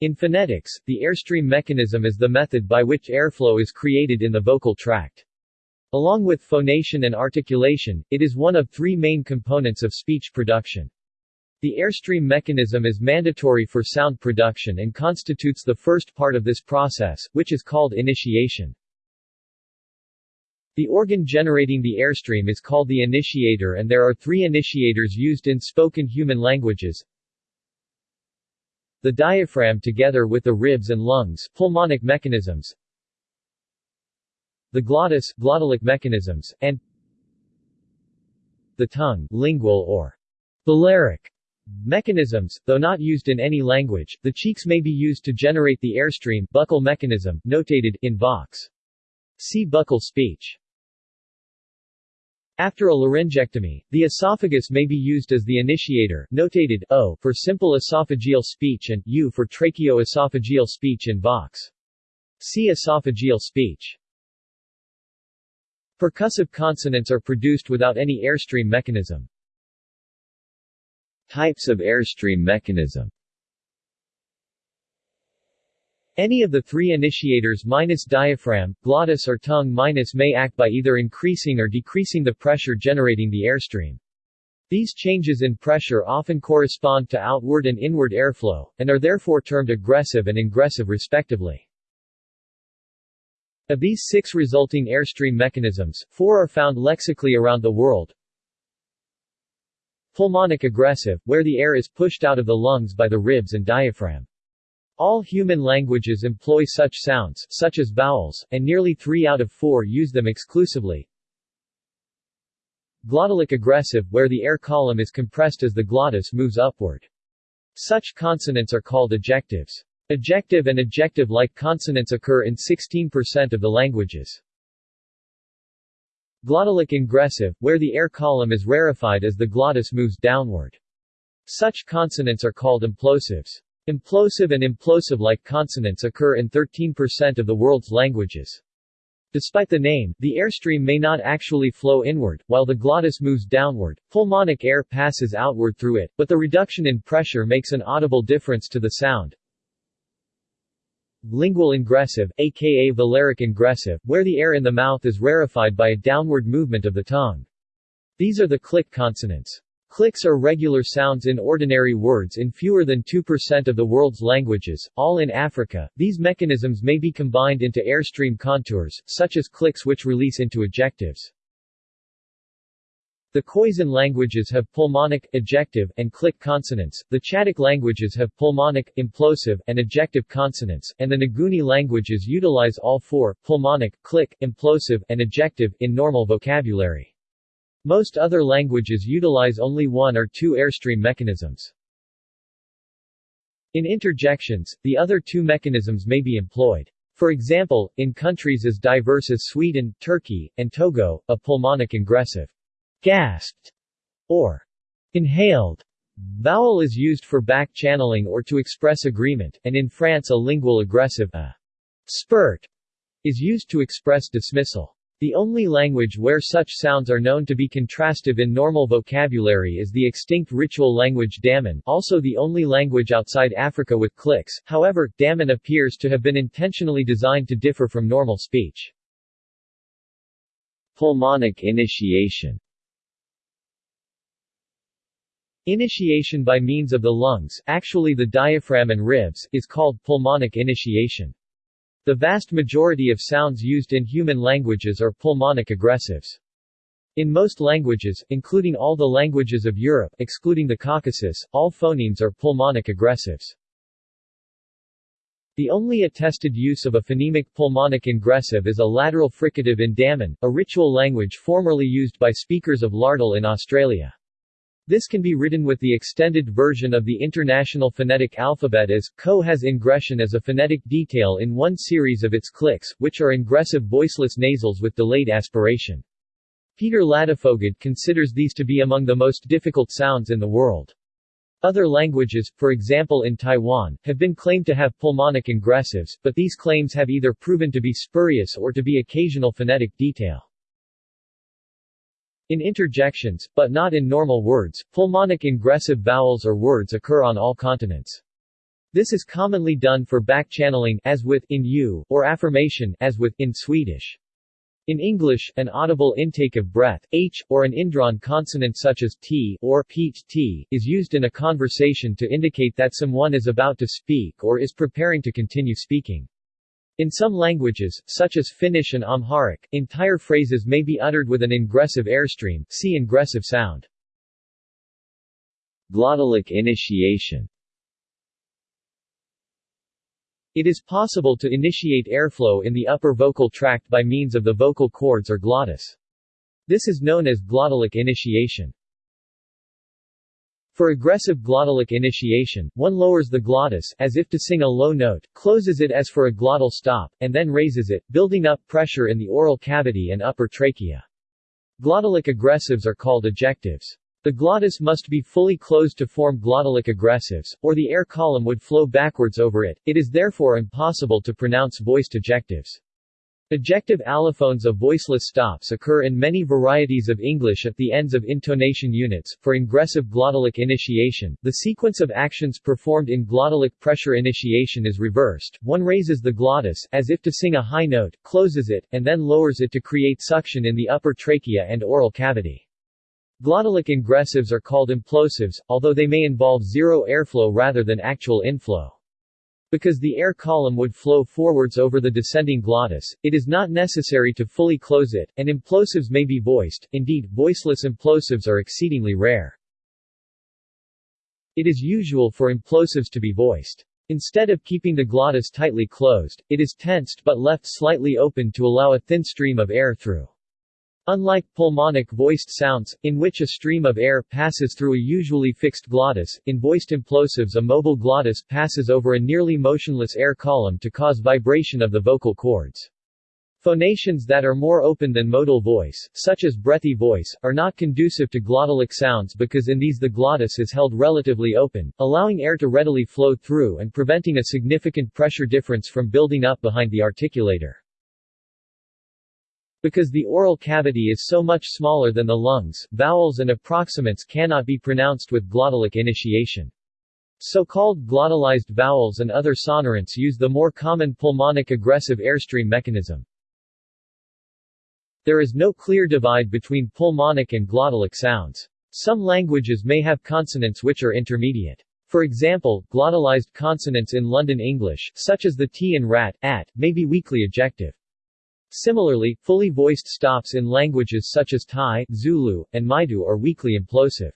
In phonetics, the airstream mechanism is the method by which airflow is created in the vocal tract. Along with phonation and articulation, it is one of three main components of speech production. The airstream mechanism is mandatory for sound production and constitutes the first part of this process, which is called initiation. The organ generating the airstream is called the initiator and there are three initiators used in spoken human languages. The diaphragm together with the ribs and lungs pulmonic mechanisms, the glottis glottalic mechanisms, and the tongue lingual or velaric mechanisms, though not used in any language, the cheeks may be used to generate the airstream buccal mechanism, notated in Vox. See buccal speech. After a laryngectomy, the esophagus may be used as the initiator, notated O for simple esophageal speech and U for tracheo-esophageal speech in Vox. See esophageal speech. Percussive consonants are produced without any airstream mechanism. Types of airstream mechanism any of the three initiators minus diaphragm, glottis or tongue minus may act by either increasing or decreasing the pressure generating the airstream. These changes in pressure often correspond to outward and inward airflow, and are therefore termed egressive and ingressive respectively. Of these six resulting airstream mechanisms, four are found lexically around the world. Pulmonic egressive, where the air is pushed out of the lungs by the ribs and diaphragm. All human languages employ such sounds, such as vowels, and nearly three out of four use them exclusively. Glottalic egressive, where the air column is compressed as the glottis moves upward. Such consonants are called ejectives. Ejective and ejective-like consonants occur in 16% of the languages. Glottalic ingressive, where the air column is rarefied as the glottis moves downward. Such consonants are called implosives. Implosive and implosive-like consonants occur in 13% of the world's languages. Despite the name, the airstream may not actually flow inward, while the glottis moves downward, pulmonic air passes outward through it, but the reduction in pressure makes an audible difference to the sound. Lingual ingressive, aka velaric ingressive, where the air in the mouth is rarefied by a downward movement of the tongue. These are the click consonants. Clicks are regular sounds in ordinary words in fewer than 2% of the world's languages, all in Africa. These mechanisms may be combined into airstream contours, such as clicks which release into ejectives. The Khoisan languages have pulmonic, ejective, and click consonants, the Chadic languages have pulmonic, implosive, and ejective consonants, and the Nguni languages utilize all four, pulmonic, click, implosive, and ejective, in normal vocabulary. Most other languages utilize only one or two airstream mechanisms. In interjections, the other two mechanisms may be employed. For example, in countries as diverse as Sweden, Turkey, and Togo, a pulmonic ingressive gasped, or inhaled vowel is used for back channeling or to express agreement, and in France a lingual egressive a spurt is used to express dismissal. The only language where such sounds are known to be contrastive in normal vocabulary is the extinct ritual language Damin also the only language outside Africa with clicks, however, Damin appears to have been intentionally designed to differ from normal speech. Pulmonic initiation Initiation by means of the lungs, actually the diaphragm and ribs, is called pulmonic initiation. The vast majority of sounds used in human languages are pulmonic egressives. In most languages, including all the languages of Europe excluding the Caucasus, all phonemes are pulmonic egressives. The only attested use of a phonemic pulmonic ingressive is a lateral fricative in Damin, a ritual language formerly used by speakers of Lardil in Australia. This can be written with the extended version of the International Phonetic Alphabet as, co has ingression as a phonetic detail in one series of its clicks, which are ingressive voiceless nasals with delayed aspiration. Peter Ladefoged considers these to be among the most difficult sounds in the world. Other languages, for example in Taiwan, have been claimed to have pulmonic ingressives, but these claims have either proven to be spurious or to be occasional phonetic detail. In interjections, but not in normal words, pulmonic ingressive vowels or words occur on all continents. This is commonly done for backchanneling as with in you, or affirmation as with in Swedish. In English, an audible intake of breath, h, or an indrawn consonant such as t or peat t, is used in a conversation to indicate that someone is about to speak or is preparing to continue speaking. In some languages, such as Finnish and Amharic, entire phrases may be uttered with an ingressive airstream see ingressive sound. Glottalic initiation It is possible to initiate airflow in the upper vocal tract by means of the vocal cords or glottis. This is known as glottalic initiation. For egressive glottalic initiation, one lowers the glottis as if to sing a low note, closes it as for a glottal stop, and then raises it, building up pressure in the oral cavity and upper trachea. Glottalic egressives are called ejectives. The glottis must be fully closed to form glottalic egressives, or the air column would flow backwards over it, it is therefore impossible to pronounce voiced ejectives. Ejective allophones of voiceless stops occur in many varieties of English at the ends of intonation units. For ingressive glottalic initiation, the sequence of actions performed in glottalic pressure initiation is reversed. One raises the glottis, as if to sing a high note, closes it, and then lowers it to create suction in the upper trachea and oral cavity. Glottalic ingressives are called implosives, although they may involve zero airflow rather than actual inflow. Because the air column would flow forwards over the descending glottis, it is not necessary to fully close it, and implosives may be voiced, indeed, voiceless implosives are exceedingly rare. It is usual for implosives to be voiced. Instead of keeping the glottis tightly closed, it is tensed but left slightly open to allow a thin stream of air through. Unlike pulmonic voiced sounds, in which a stream of air passes through a usually fixed glottis, in voiced implosives a mobile glottis passes over a nearly motionless air column to cause vibration of the vocal cords. Phonations that are more open than modal voice, such as breathy voice, are not conducive to glottalic sounds because in these the glottis is held relatively open, allowing air to readily flow through and preventing a significant pressure difference from building up behind the articulator. Because the oral cavity is so much smaller than the lungs, vowels and approximants cannot be pronounced with glottalic initiation. So-called glottalized vowels and other sonorants use the more common pulmonic egressive airstream mechanism. There is no clear divide between pulmonic and glottalic sounds. Some languages may have consonants which are intermediate. For example, glottalized consonants in London English, such as the t in rat, at, may be weakly ejective. Similarly, fully voiced stops in languages such as Thai, Zulu, and Maidu are weakly implosive.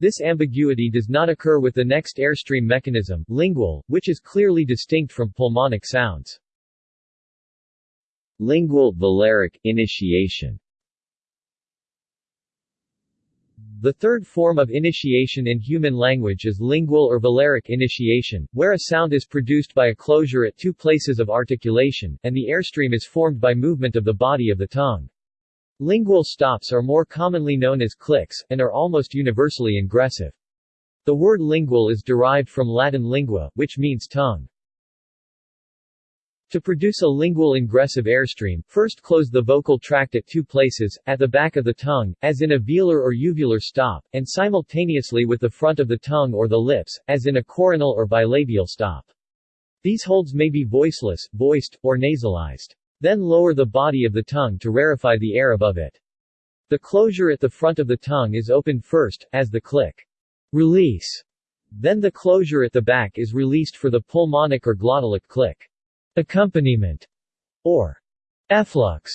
This ambiguity does not occur with the next airstream mechanism, lingual, which is clearly distinct from pulmonic sounds. Lingual velaric initiation The third form of initiation in human language is lingual or velaric initiation, where a sound is produced by a closure at two places of articulation, and the airstream is formed by movement of the body of the tongue. Lingual stops are more commonly known as clicks, and are almost universally ingressive. The word lingual is derived from Latin lingua, which means tongue. To produce a lingual ingressive airstream, first close the vocal tract at two places, at the back of the tongue, as in a velar or uvular stop, and simultaneously with the front of the tongue or the lips, as in a coronal or bilabial stop. These holds may be voiceless, voiced, or nasalized. Then lower the body of the tongue to rarefy the air above it. The closure at the front of the tongue is opened first, as the click. Release. Then the closure at the back is released for the pulmonic or glottalic click accompaniment, or efflux.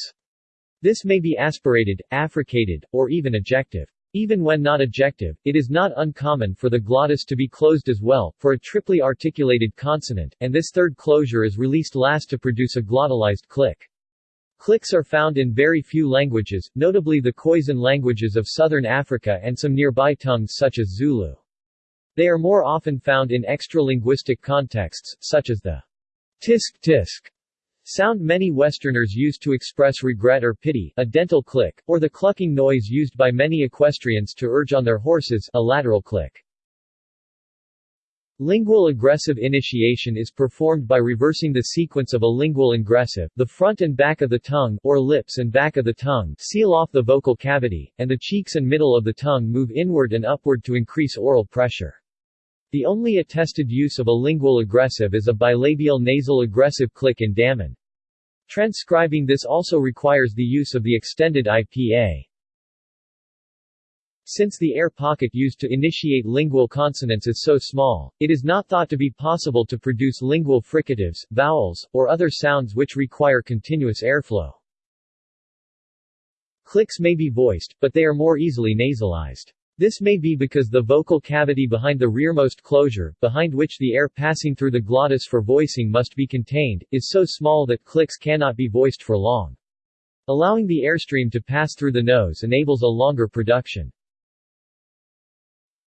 This may be aspirated, affricated, or even ejective. Even when not ejective, it is not uncommon for the glottis to be closed as well, for a triply articulated consonant, and this third closure is released last to produce a glottalized click. Clicks are found in very few languages, notably the Khoisan languages of southern Africa and some nearby tongues such as Zulu. They are more often found in extralinguistic contexts, such as the Tisk tisk sound many Westerners use to express regret or pity, a dental click, or the clucking noise used by many equestrians to urge on their horses, a lateral click. Lingual egressive initiation is performed by reversing the sequence of a lingual ingressive, the front and back of the tongue, or lips and back of the tongue, seal off the vocal cavity, and the cheeks and middle of the tongue move inward and upward to increase oral pressure. The only attested use of a lingual egressive is a bilabial nasal egressive click in Damin. Transcribing this also requires the use of the extended IPA. Since the air pocket used to initiate lingual consonants is so small, it is not thought to be possible to produce lingual fricatives, vowels, or other sounds which require continuous airflow. Clicks may be voiced, but they are more easily nasalized. This may be because the vocal cavity behind the rearmost closure, behind which the air passing through the glottis for voicing must be contained, is so small that clicks cannot be voiced for long. Allowing the airstream to pass through the nose enables a longer production.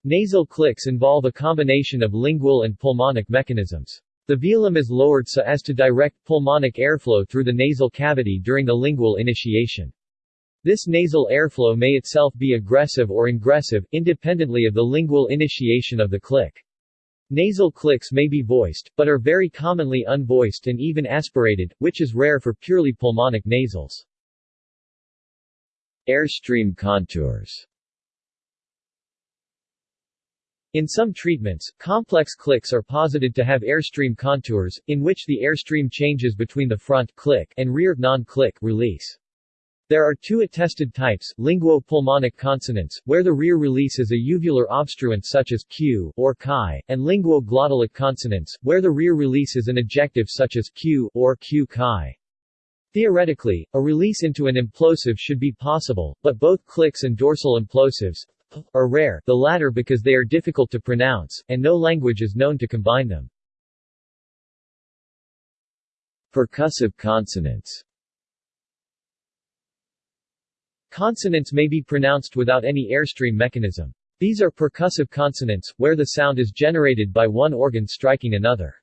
Nasal clicks involve a combination of lingual and pulmonic mechanisms. The velum is lowered so as to direct pulmonic airflow through the nasal cavity during the lingual initiation. This nasal airflow may itself be egressive or ingressive, independently of the lingual initiation of the click. Nasal clicks may be voiced, but are very commonly unvoiced and even aspirated, which is rare for purely pulmonic nasals. Airstream contours in some treatments, complex clicks are posited to have airstream contours, in which the airstream changes between the front click and rear non-click release. There are two attested types, linguo-pulmonic consonants, where the rear release is a uvular obstruent such as q or chi, and linguo-glottalic consonants, where the rear release is an ejective such as q or q chi. Theoretically, a release into an implosive should be possible, but both clicks and dorsal implosives, are rare, the latter because they are difficult to pronounce, and no language is known to combine them. Percussive consonants Consonants may be pronounced without any airstream mechanism. These are percussive consonants, where the sound is generated by one organ striking another.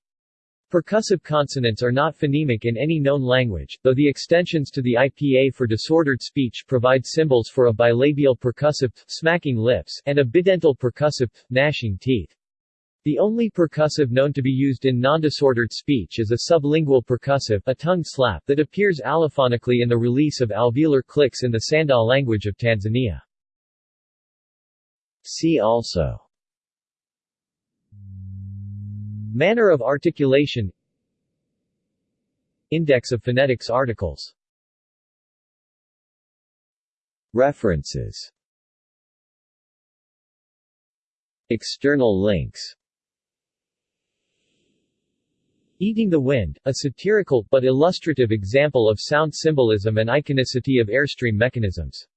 Percussive consonants are not phonemic in any known language, though the extensions to the IPA for disordered speech provide symbols for a bilabial percussive smacking lips and a bidental percussive gnashing teeth. The only percussive known to be used in non-disordered speech is a sublingual percussive a tongue slap that appears allophonically in the release of alveolar clicks in the Sanda language of Tanzania. See also Manner of articulation Index of phonetics articles References External links Eating the Wind, a satirical, but illustrative example of sound symbolism and iconicity of airstream mechanisms.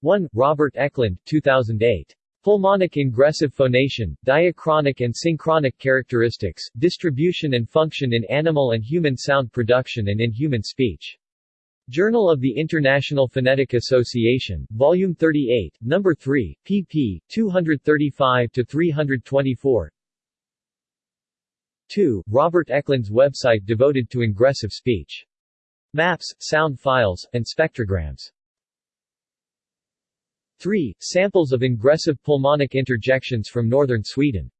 1. Robert Eklund, 2008. Pulmonic ingressive phonation, diachronic and synchronic characteristics, distribution and function in animal and human sound production and in human speech. Journal of the International Phonetic Association, Volume 38, No. 3, pp. 235-324 2. Robert Eklund's website devoted to ingressive speech. Maps, sound files, and spectrograms. 3. Samples of ingressive pulmonic interjections from northern Sweden